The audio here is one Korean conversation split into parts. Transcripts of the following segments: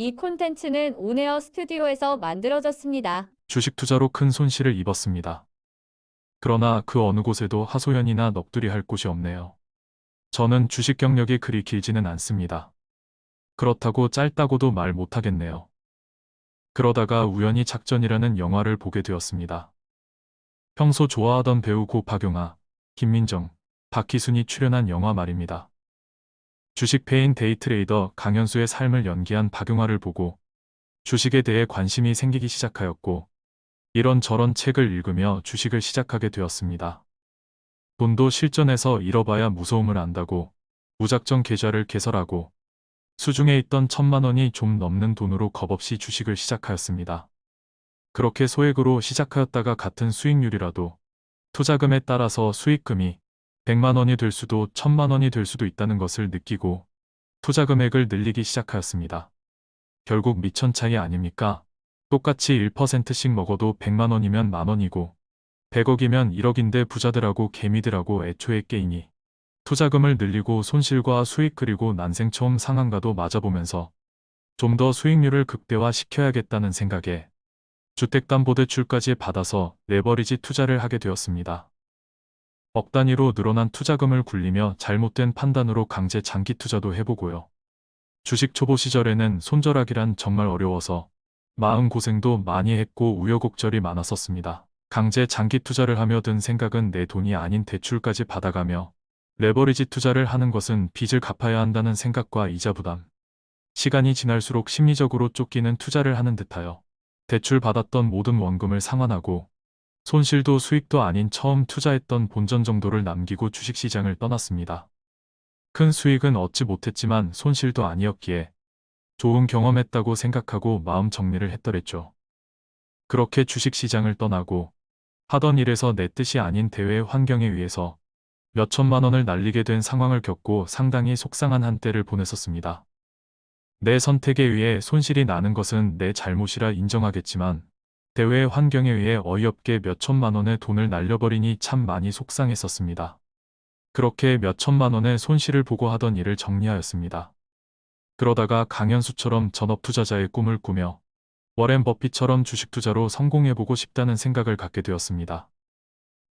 이 콘텐츠는 온에어 스튜디오에서 만들어졌습니다. 주식 투자로 큰 손실을 입었습니다. 그러나 그 어느 곳에도 하소연이나 넋두리 할 곳이 없네요. 저는 주식 경력이 그리 길지는 않습니다. 그렇다고 짧다고도 말 못하겠네요. 그러다가 우연히 작전이라는 영화를 보게 되었습니다. 평소 좋아하던 배우 고 박용아, 김민정, 박희순이 출연한 영화 말입니다. 주식 패인 데이트레이더 강현수의 삶을 연기한 박용아를 보고 주식에 대해 관심이 생기기 시작하였고 이런저런 책을 읽으며 주식을 시작하게 되었습니다. 돈도 실전에서 잃어봐야 무서움을 안다고 무작정 계좌를 개설하고 수중에 있던 천만 원이 좀 넘는 돈으로 겁없이 주식을 시작하였습니다. 그렇게 소액으로 시작하였다가 같은 수익률이라도 투자금에 따라서 수익금이 100만 원이 될 수도 1000만 원이 될 수도 있다는 것을 느끼고 투자 금액을 늘리기 시작하였습니다. 결국 미천 차이 아닙니까? 똑같이 1%씩 먹어도 100만 원이면 만 원이고 100억이면 1억인데 부자들하고 개미들하고 애초에 게임이 투자금을 늘리고 손실과 수익 그리고 난생 처음 상한가도 맞아보면서 좀 더 수익률을 극대화 시켜야겠다는 생각에 주택담보대출까지 받아서 레버리지 투자를 하게 되었습니다. 억 단위로 늘어난 투자금을 굴리며 잘못된 판단으로 강제 장기 투자도 해보고요. 주식 초보 시절에는 손절하기란 정말 어려워서 마음 고생도 많이 했고 우여곡절이 많았었습니다. 강제 장기 투자를 하며 든 생각은 내 돈이 아닌 대출까지 받아가며 레버리지 투자를 하는 것은 빚을 갚아야 한다는 생각과 이자 부담. 시간이 지날수록 심리적으로 쫓기는 투자를 하는 듯하여 대출 받았던 모든 원금을 상환하고 손실도 수익도 아닌 처음 투자했던 본전 정도를 남기고 주식시장을 떠났습니다. 큰 수익은 얻지 못했지만 손실도 아니었기에 좋은 경험했다고 생각하고 마음 정리를 했더랬죠. 그렇게 주식시장을 떠나고 하던 일에서 내 뜻이 아닌 대외 환경에 의해서 몇 천만 원을 날리게 된 상황을 겪고 상당히 속상한 한때를 보냈었습니다. 내 선택에 의해 손실이 나는 것은 내 잘못이라 인정하겠지만 대외 환경에 의해 어이없게 몇 천만 원의 돈을 날려버리니 참 많이 속상했었습니다. 그렇게 몇 천만 원의 손실을 보고 하던 일을 정리하였습니다. 그러다가 강현수처럼 전업 투자자의 꿈을 꾸며 워렌 버핏처럼 주식 투자로 성공해보고 싶다는 생각을 갖게 되었습니다.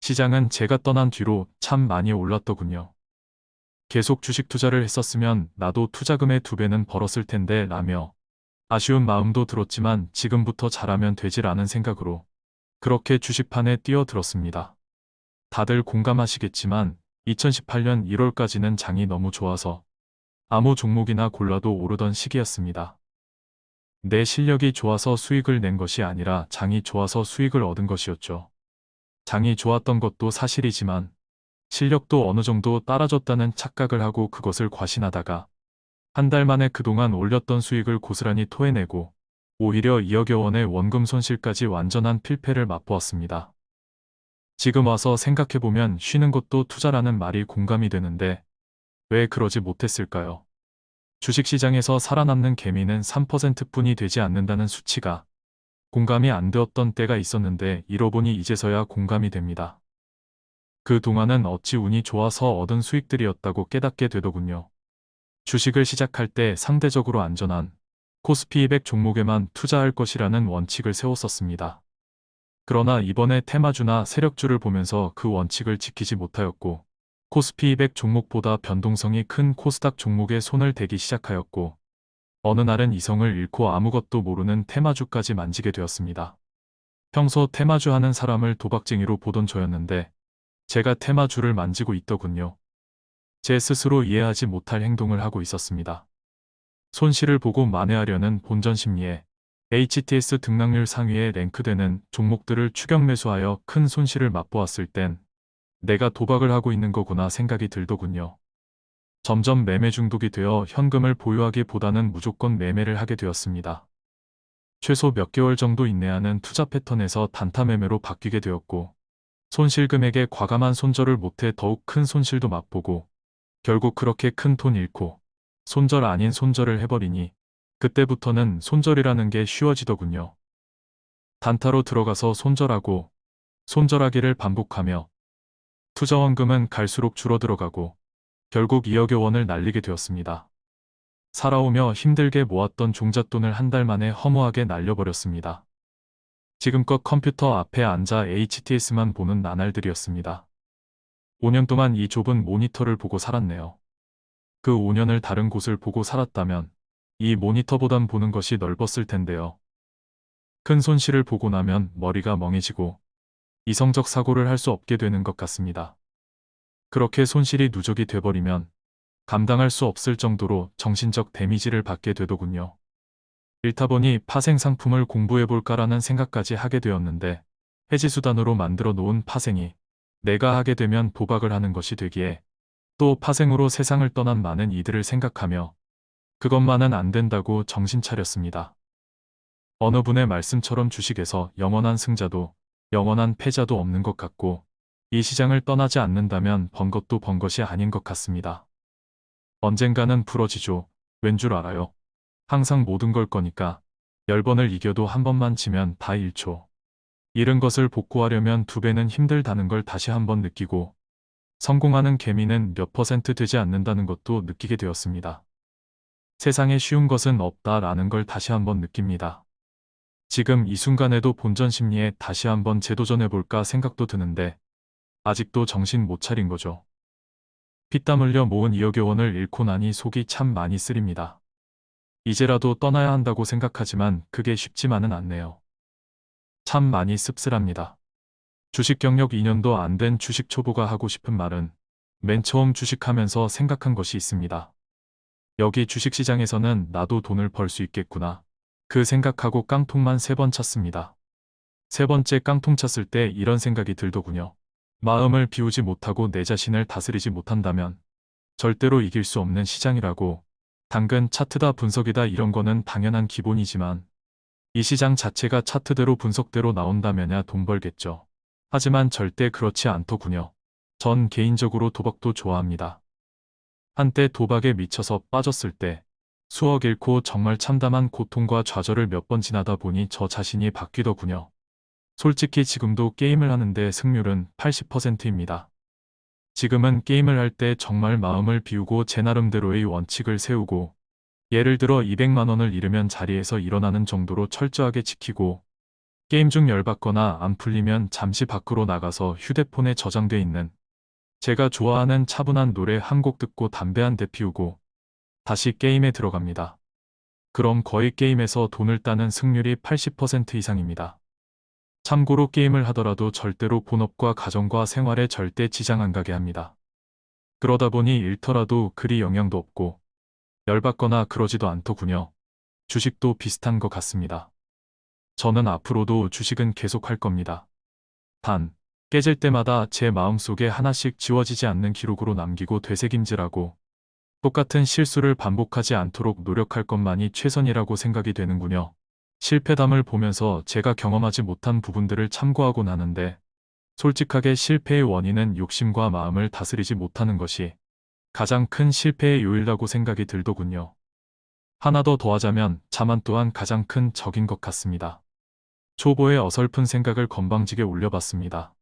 시장은 제가 떠난 뒤로 참 많이 올랐더군요. 계속 주식 투자를 했었으면 나도 투자금의 두 배는 벌었을 텐데 라며 아쉬운 마음도 들었지만 지금부터 잘하면 않은 생각으로 그렇게 주식판에 뛰어들었습니다. 다들 공감하시겠지만 2018년 1월까지는 장이 너무 좋아서 아무 종목이나 골라도 오르던 시기였습니다. 내 실력이 좋아서 수익을 낸 것이 아니라 장이 좋아서 수익을 얻은 것이었죠. 장이 좋았던 것도 사실이지만 실력도 어느 정도 따라줬다는 착각을 하고 그것을 과신하다가 한 달 만에 그동안 올렸던 수익을 고스란히 토해내고 오히려 2억여 원의 원금 손실까지 완전한 필패를 맛보았습니다. 지금 와서 생각해보면 쉬는 것도 투자라는 말이 공감이 되는데 왜 그러지 못했을까요? 주식시장에서 살아남는 개미는 3%뿐이 되지 않는다는 수치가 공감이 안 되었던 때가 있었는데 잃어보니 이제서야 공감이 됩니다. 그 동안은 어찌 운이 좋아서 얻은 수익들이었다고 깨닫게 되더군요. 주식을 시작할 때 상대적으로 안전한 코스피 200 종목에만 투자할 것이라는 원칙을 세웠었습니다. 그러나 이번에 테마주나 세력주를 보면서 그 원칙을 지키지 못하였고 코스피 200 종목보다 변동성이 큰 코스닥 종목에 손을 대기 시작하였고 어느 날은 이성을 잃고 아무것도 모르는 테마주까지 만지게 되었습니다. 평소 테마주 하는 사람을 도박쟁이로 보던 저였는데 제가 테마주를 만지고 있더군요. 제 스스로 이해하지 못할 행동을 하고 있었습니다. 손실을 보고 만회하려는 본전 심리에 HTS 등락률 상위에 랭크되는 종목들을 추격 매수하여 큰 손실을 맛보았을 땐 내가 도박을 하고 있는 거구나 생각이 들더군요. 점점 매매 중독이 되어 현금을 보유하기보다는 무조건 매매를 하게 되었습니다. 최소 몇 개월 정도 인내하는 투자 패턴에서 단타 매매로 바뀌게 되었고 손실 금액에 과감한 손절을 못해 더욱 큰 손실도 맛보고 결국 그렇게 큰 돈 잃고 손절 아닌 손절을 해버리니 그때부터는 손절이라는 게 쉬워지더군요. 단타로 들어가서 손절하고 손절하기를 반복하며 투자원금은 갈수록 줄어들어가고 결국 2억여 원을 날리게 되었습니다. 살아오며 힘들게 모았던 종잣돈을 한 달 만에 허무하게 날려버렸습니다. 지금껏 컴퓨터 앞에 앉아 HTS만 보는 나날들이었습니다. 5년 동안 이 좁은 모니터를 보고 살았네요. 그 5년을 다른 곳을 보고 살았다면 이 모니터보단 보는 것이 넓었을 텐데요. 큰 손실을 보고 나면 머리가 멍해지고 이성적 사고를 할 수 없게 되는 것 같습니다. 그렇게 손실이 누적이 돼버리면 감당할 수 없을 정도로 정신적 데미지를 받게 되더군요. 읽다 보니 파생 상품을 공부해볼까라는 생각까지 하게 되었는데 해지수단으로 만들어 놓은 파생이 내가 하게 되면 도박을 하는 것이 되기에 또 파생으로 세상을 떠난 많은 이들을 생각하며 그것만은 안 된다고 정신 차렸습니다. 어느 분의 말씀처럼 주식에서 영원한 승자도 영원한 패자도 없는 것 같고 이 시장을 떠나지 않는다면 번 것도 번 것이 아닌 것 같습니다. 언젠가는 부러지죠. 왠 줄 알아요? 항상 모든 걸 거니까 10번을 이겨도 한 번만 지면 다 1초. 잃은 것을 복구하려면 두 배는 힘들다는 걸 다시 한번 느끼고 성공하는 개미는 몇 퍼센트 되지 않는다는 것도 느끼게 되었습니다. 세상에 쉬운 것은 없다라는 걸 다시 한번 느낍니다. 지금 이 순간에도 본전 심리에 다시 한번 재도전해볼까 생각도 드는데 아직도 정신 못 차린 거죠. 피땀 흘려 모은 2억여 원을 잃고 나니 속이 참 많이 쓰립니다. 이제라도 떠나야 한다고 생각하지만 그게 쉽지만은 않네요. 참 많이 씁쓸합니다. 주식 경력 2년도 안 된 주식 초보가 하고 싶은 말은 맨 처음 주식하면서 생각한 것이 있습니다. 여기 주식시장에서는 나도 돈을 벌 수 있겠구나. 그 생각하고 깡통만 세 번 찼습니다. 세 번째 깡통 찼을 때 이런 생각이 들더군요. 마음을 비우지 못하고 내 자신을 다스리지 못한다면 절대로 이길 수 없는 시장이라고 당근 차트다 분석이다 이런 거는 당연한 기본이지만 이 시장 자체가 차트대로 분석대로 나온다면야 돈 벌겠죠. 하지만 절대 그렇지 않더군요. 전 개인적으로 도박도 좋아합니다. 한때 도박에 미쳐서 빠졌을 때 수억 잃고 정말 참담한 고통과 좌절을 몇 번 지나다 보니 저 자신이 바뀌더군요. 솔직히 지금도 게임을 하는데 승률은 80%입니다. 지금은 게임을 할 때 정말 마음을 비우고 제 나름대로의 원칙을 세우고 예를 들어 200만 원을 잃으면 자리에서 일어나는 정도로 철저하게 지키고 게임 중 열받거나 안 풀리면 잠시 밖으로 나가서 휴대폰에 저장돼 있는 제가 좋아하는 차분한 노래 한 곡 듣고 담배 한 대 피우고 다시 게임에 들어갑니다. 그럼 거의 게임에서 돈을 따는 승률이 80% 이상입니다. 참고로 게임을 하더라도 절대로 본업과 가정과 생활에 절대 지장 안 가게 합니다. 그러다 보니 잃더라도 그리 영향도 없고 열받거나 그러지도 않더군요. 주식도 비슷한 것 같습니다. 저는 앞으로도 주식은 계속 할 겁니다. 단, 깨질 때마다 제 마음속에 하나씩 지워지지 않는 기록으로 남기고 되새김질하고 똑같은 실수를 반복하지 않도록 노력할 것만이 최선이라고 생각이 되는군요. 실패담을 보면서 제가 경험하지 못한 부분들을 참고하곤 하는데 솔직하게 실패의 원인은 욕심과 마음을 다스리지 못하는 것이 가장 큰 실패의 요일이라고 생각이 들더군요. 하나 더 더하자면 자만 또한 가장 큰 적인 것 같습니다. 초보의 어설픈 생각을 건방지게 올려봤습니다.